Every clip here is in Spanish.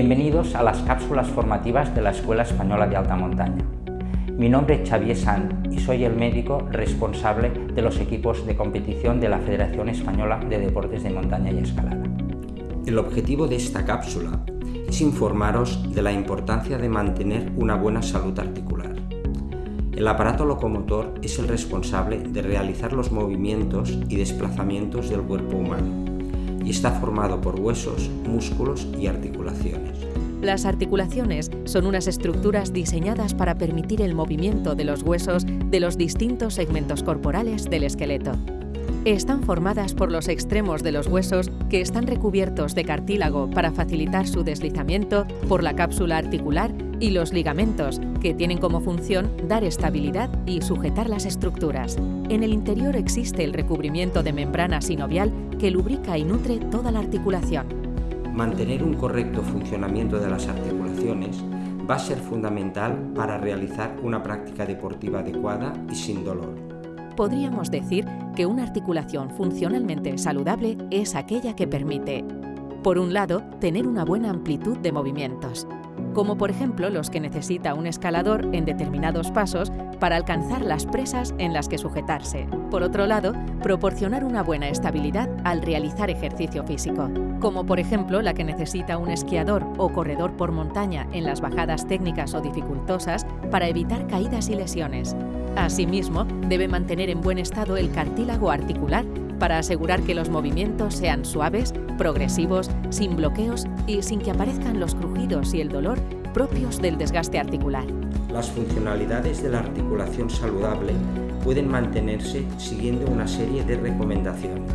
Bienvenidos a las cápsulas formativas de la Escuela Española de Alta Montaña. Mi nombre es Xavier Sant y soy el médico responsable de los equipos de competición de la Federación Española de Deportes de Montaña y Escalada. El objetivo de esta cápsula es informaros de la importancia de mantener una buena salud articular. El aparato locomotor es el responsable de realizar los movimientos y desplazamientos del cuerpo humano y está formado por huesos, músculos y articulaciones. Las articulaciones son unas estructuras diseñadas para permitir el movimiento de los huesos de los distintos segmentos corporales del esqueleto. Están formadas por los extremos de los huesos que están recubiertos de cartílago para facilitar su deslizamiento por la cápsula articular y los ligamentos, que tienen como función dar estabilidad y sujetar las estructuras. En el interior existe el recubrimiento de membrana sinovial que lubrica y nutre toda la articulación. Mantener un correcto funcionamiento de las articulaciones va a ser fundamental para realizar una práctica deportiva adecuada y sin dolor podríamos decir que una articulación funcionalmente saludable es aquella que permite, por un lado, tener una buena amplitud de movimientos, como por ejemplo los que necesita un escalador en determinados pasos para alcanzar las presas en las que sujetarse. Por otro lado, proporcionar una buena estabilidad al realizar ejercicio físico, como por ejemplo la que necesita un esquiador o corredor por montaña en las bajadas técnicas o dificultosas para evitar caídas y lesiones. Asimismo, debe mantener en buen estado el cartílago articular para asegurar que los movimientos sean suaves, progresivos, sin bloqueos y sin que aparezcan los crujidos y el dolor propios del desgaste articular. Las funcionalidades de la articulación saludable pueden mantenerse siguiendo una serie de recomendaciones.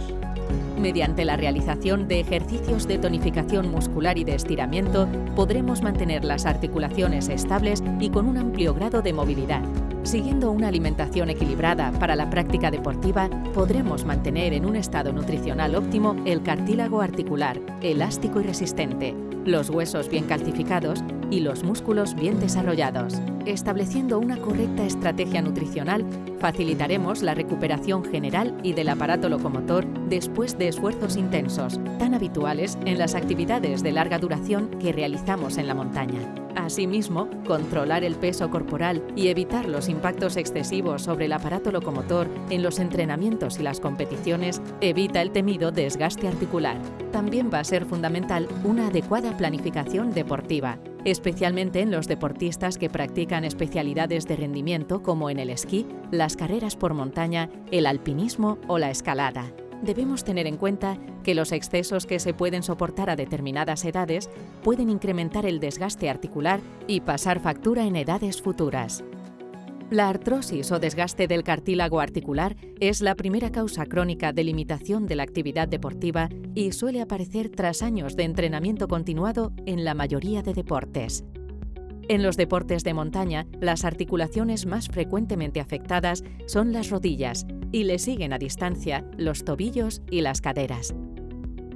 Mediante la realización de ejercicios de tonificación muscular y de estiramiento, podremos mantener las articulaciones estables y con un amplio grado de movilidad. Siguiendo una alimentación equilibrada para la práctica deportiva, podremos mantener en un estado nutricional óptimo el cartílago articular, elástico y resistente, los huesos bien calcificados y los músculos bien desarrollados. Estableciendo una correcta estrategia nutricional, facilitaremos la recuperación general y del aparato locomotor después de esfuerzos intensos, tan habituales en las actividades de larga duración que realizamos en la montaña. Asimismo, controlar el peso corporal y evitar los impactos excesivos sobre el aparato locomotor en los entrenamientos y las competiciones evita el temido desgaste articular. También va a ser fundamental una adecuada planificación deportiva, especialmente en los deportistas que practican especialidades de rendimiento como en el esquí, las carreras por montaña, el alpinismo o la escalada debemos tener en cuenta que los excesos que se pueden soportar a determinadas edades pueden incrementar el desgaste articular y pasar factura en edades futuras. La artrosis o desgaste del cartílago articular es la primera causa crónica de limitación de la actividad deportiva y suele aparecer tras años de entrenamiento continuado en la mayoría de deportes. En los deportes de montaña, las articulaciones más frecuentemente afectadas son las rodillas y le siguen a distancia los tobillos y las caderas.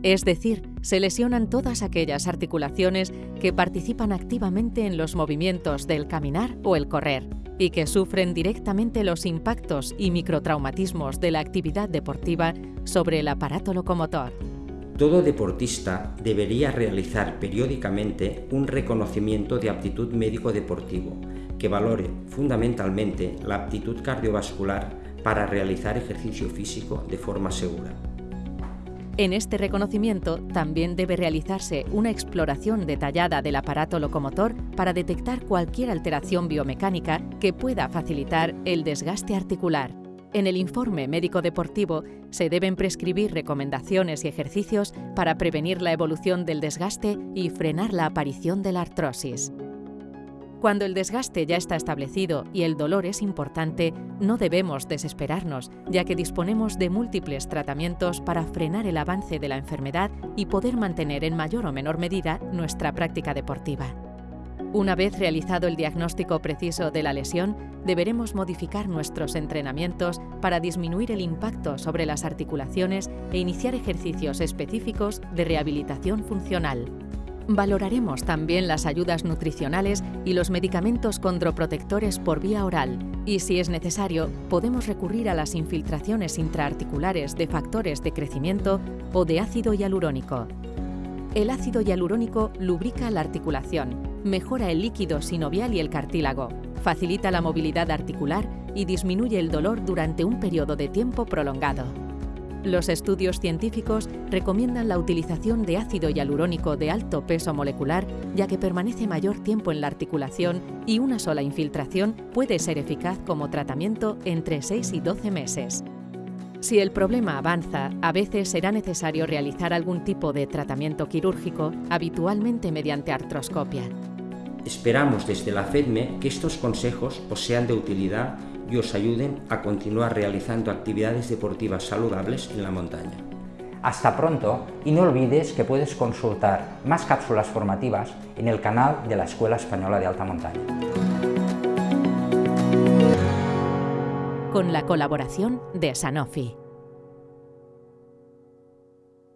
Es decir, se lesionan todas aquellas articulaciones que participan activamente en los movimientos del caminar o el correr y que sufren directamente los impactos y microtraumatismos de la actividad deportiva sobre el aparato locomotor. Todo deportista debería realizar periódicamente un reconocimiento de aptitud médico-deportivo que valore fundamentalmente la aptitud cardiovascular para realizar ejercicio físico de forma segura. En este reconocimiento también debe realizarse una exploración detallada del aparato locomotor para detectar cualquier alteración biomecánica que pueda facilitar el desgaste articular. En el informe médico deportivo se deben prescribir recomendaciones y ejercicios para prevenir la evolución del desgaste y frenar la aparición de la artrosis. Cuando el desgaste ya está establecido y el dolor es importante, no debemos desesperarnos, ya que disponemos de múltiples tratamientos para frenar el avance de la enfermedad y poder mantener en mayor o menor medida nuestra práctica deportiva. Una vez realizado el diagnóstico preciso de la lesión, deberemos modificar nuestros entrenamientos para disminuir el impacto sobre las articulaciones e iniciar ejercicios específicos de rehabilitación funcional. Valoraremos también las ayudas nutricionales y los medicamentos condroprotectores por vía oral y, si es necesario, podemos recurrir a las infiltraciones intraarticulares de factores de crecimiento o de ácido hialurónico. El ácido hialurónico lubrica la articulación, mejora el líquido sinovial y el cartílago, facilita la movilidad articular y disminuye el dolor durante un periodo de tiempo prolongado. Los estudios científicos recomiendan la utilización de ácido hialurónico de alto peso molecular ya que permanece mayor tiempo en la articulación y una sola infiltración puede ser eficaz como tratamiento entre 6 y 12 meses. Si el problema avanza, a veces será necesario realizar algún tipo de tratamiento quirúrgico, habitualmente mediante artroscopia. Esperamos desde la FEDME que estos consejos os sean de utilidad y os ayuden a continuar realizando actividades deportivas saludables en la montaña. Hasta pronto y no olvides que puedes consultar más cápsulas formativas en el canal de la Escuela Española de Alta Montaña. Con la colaboración de Sanofi.